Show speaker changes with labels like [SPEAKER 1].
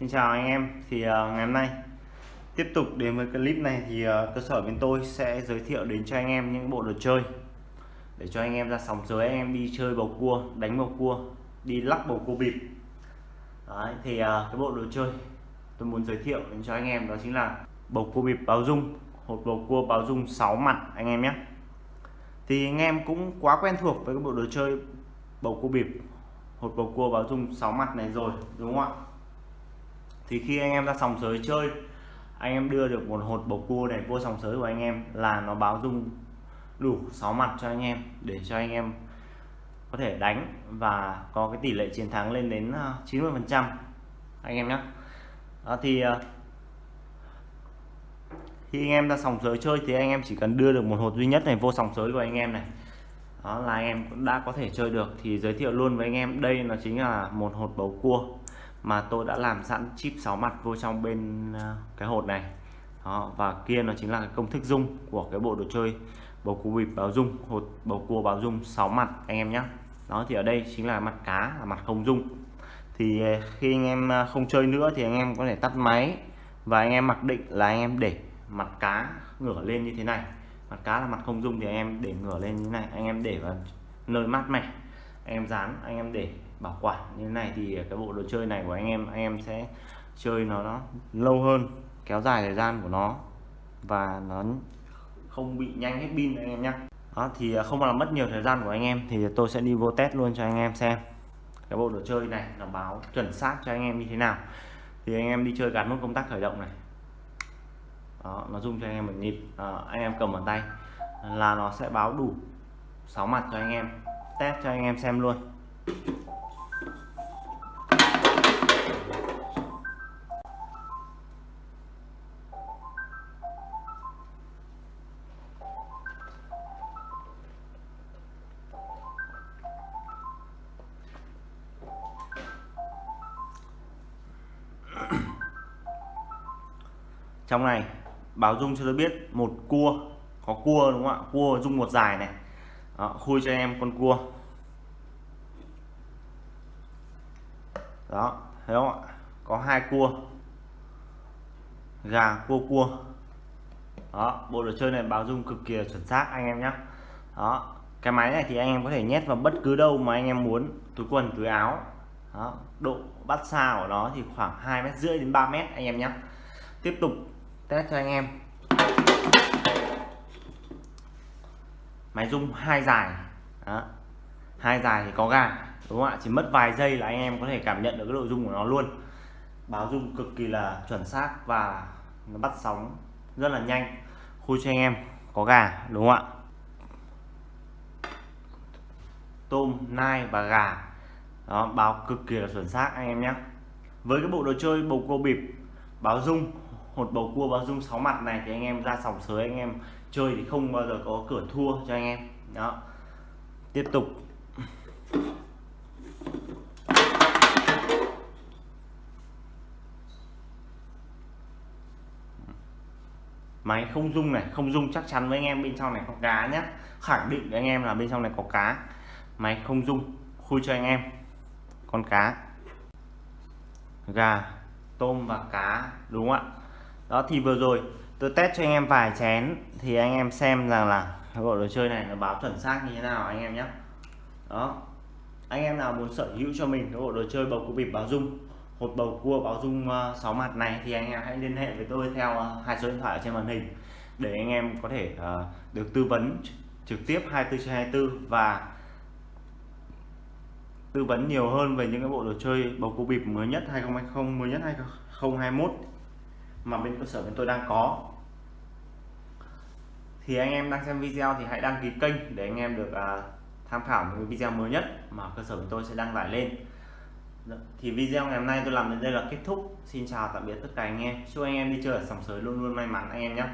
[SPEAKER 1] Xin chào anh em thì uh, ngày hôm nay tiếp tục đến với clip này thì uh, cơ sở bên tôi sẽ giới thiệu đến cho anh em những bộ đồ chơi để cho anh em ra sòng giới anh em đi chơi bầu cua đánh bầu cua đi lắc bầu cua bịp. Đấy, thì uh, cái bộ đồ chơi tôi muốn giới thiệu đến cho anh em đó chính là bầu cua bịp báo dung hột bầu cua báo dung 6 mặt anh em nhé. Thì anh em cũng quá quen thuộc với cái bộ đồ chơi bầu cua bịp hột bầu cua báo dung 6 mặt này rồi đúng không ạ? Thì khi anh em ra sòng sới chơi, anh em đưa được một hột bầu cua này vô sòng sới của anh em là nó báo dung đủ 6 mặt cho anh em để cho anh em có thể đánh và có cái tỷ lệ chiến thắng lên đến à, 90 phần trăm. Anh em nhé đó à, thì à, khi anh em ra sòng sới chơi thì anh em chỉ cần đưa được một hột duy nhất này vô sòng sới của anh em này. Đó là anh em cũng đã có thể chơi được. Thì giới thiệu luôn với anh em, đây nó chính là một hột bầu cua mà tôi đã làm sẵn chip 6 mặt vô trong bên ờ, cái hột này. Đó, và kia nó chính là cái công thức dung của cái bộ đồ chơi bầu cua bịp báo dung hột bầu cua báo dung 6 mặt anh em nhé đó thì ở đây chính là mặt cá là mặt không dung thì ờ, khi anh em ờ, không chơi nữa thì anh em có thể tắt máy và anh em mặc định là anh em để mặt cá ngửa lên như thế này. Mặt cá là mặt không dung thì anh em để ngửa lên như thế này anh em để vào nơi mát mẻ anh em dán anh em để bảo quản. Như thế này thì cái bộ đồ chơi này của anh em anh em sẽ chơi nó nó lâu hơn kéo dài thời gian của nó và nó không bị nhanh hết pin anh em nhé đó thì à, không làm mất nhiều thời gian của anh em thì tôi sẽ đi vô test luôn cho anh em xem cái bộ đồ chơi này nó báo chuẩn xác cho anh em như thế nào. Thì anh em đi chơi gắn nút công tắc khởi động này. Đó, nó rung cho anh em một nhịp. À, anh em cầm ở tay là nó sẽ báo đủ 6 mặt cho anh em test cho anh em xem luôn. Trong này, báo dung cho tôi biết một cua, có cua đúng không ạ? Cua dung một dài này. Đó, khui cho em con cua. Đó thấy không ạ? Có hai cua. Gà cua cua. Đó bộ đồ chơi này báo dung cực kỳ chuẩn xác anh em nhé đó cái máy này thì anh em có thể nhét vào bất cứ đâu mà anh em muốn túi quần túi áo. Đó độ bắt xa của nó thì khoảng hai mét rưỡi đến 3 mét anh em nhé tiếp tục test cho anh em máy rung hai dài. Hai dài thì có gà đúng không ạ? Chỉ mất vài giây là anh em có thể cảm nhận được cái độ rung của nó luôn. Báo rung cực kỳ là chuẩn xác và nó bắt sóng rất là nhanh. Khui cho anh em, có gà đúng không ạ? Tôm, nai và gà. Đó, báo cực kỳ là chuẩn xác, anh em nhé. Với cái bộ đồ chơi bầu cua bịp, báo rung hột bầu cua báo dung 6 mặt này thì anh em ra sòng sới, anh em chơi thì không bao giờ có cửa thua cho anh em. Đó. Tiếp tục. Máy không dung này, không dung chắc chắn với anh em bên trong này có cá nhé khẳng định với anh em là bên trong này có cá. Máy không dung, khui cho anh em. Con cá. Gà, tôm và cá, đúng không ạ? Đó thì vừa rồi tôi test cho anh em vài chén thì anh em xem rằng là bộ đồ chơi này nó báo chuẩn xác như thế nào anh em nhé. Đó anh em nào muốn sở hữu cho mình cái bộ đồ chơi bầu cua bịp báo dung hột bầu cua báo dung ờ, 6 mặt này thì anh em hãy liên hệ với tôi theo ờ, hai số điện thoại ở trên màn hình để anh em có thể uh, được tư vấn trực tiếp 24 trên 24 và tư vấn nhiều hơn về những cái bộ đồ chơi bầu cua bịp mới nhất 2020 mới nhất 2021 mà bên cơ sở bên tôi đang có. Thì anh em đang xem video thì hãy đăng ký kênh để anh em được uh, tham khảo những video mới nhất mà cơ sở của tôi sẽ đăng tải lên. Dạ, thì video ngày hôm nay tôi làm đến đây là kết thúc. Xin chào tạm biệt tất cả anh em. Chúc anh em đi chơi ở sòng sới luôn luôn may mắn anh em nhé.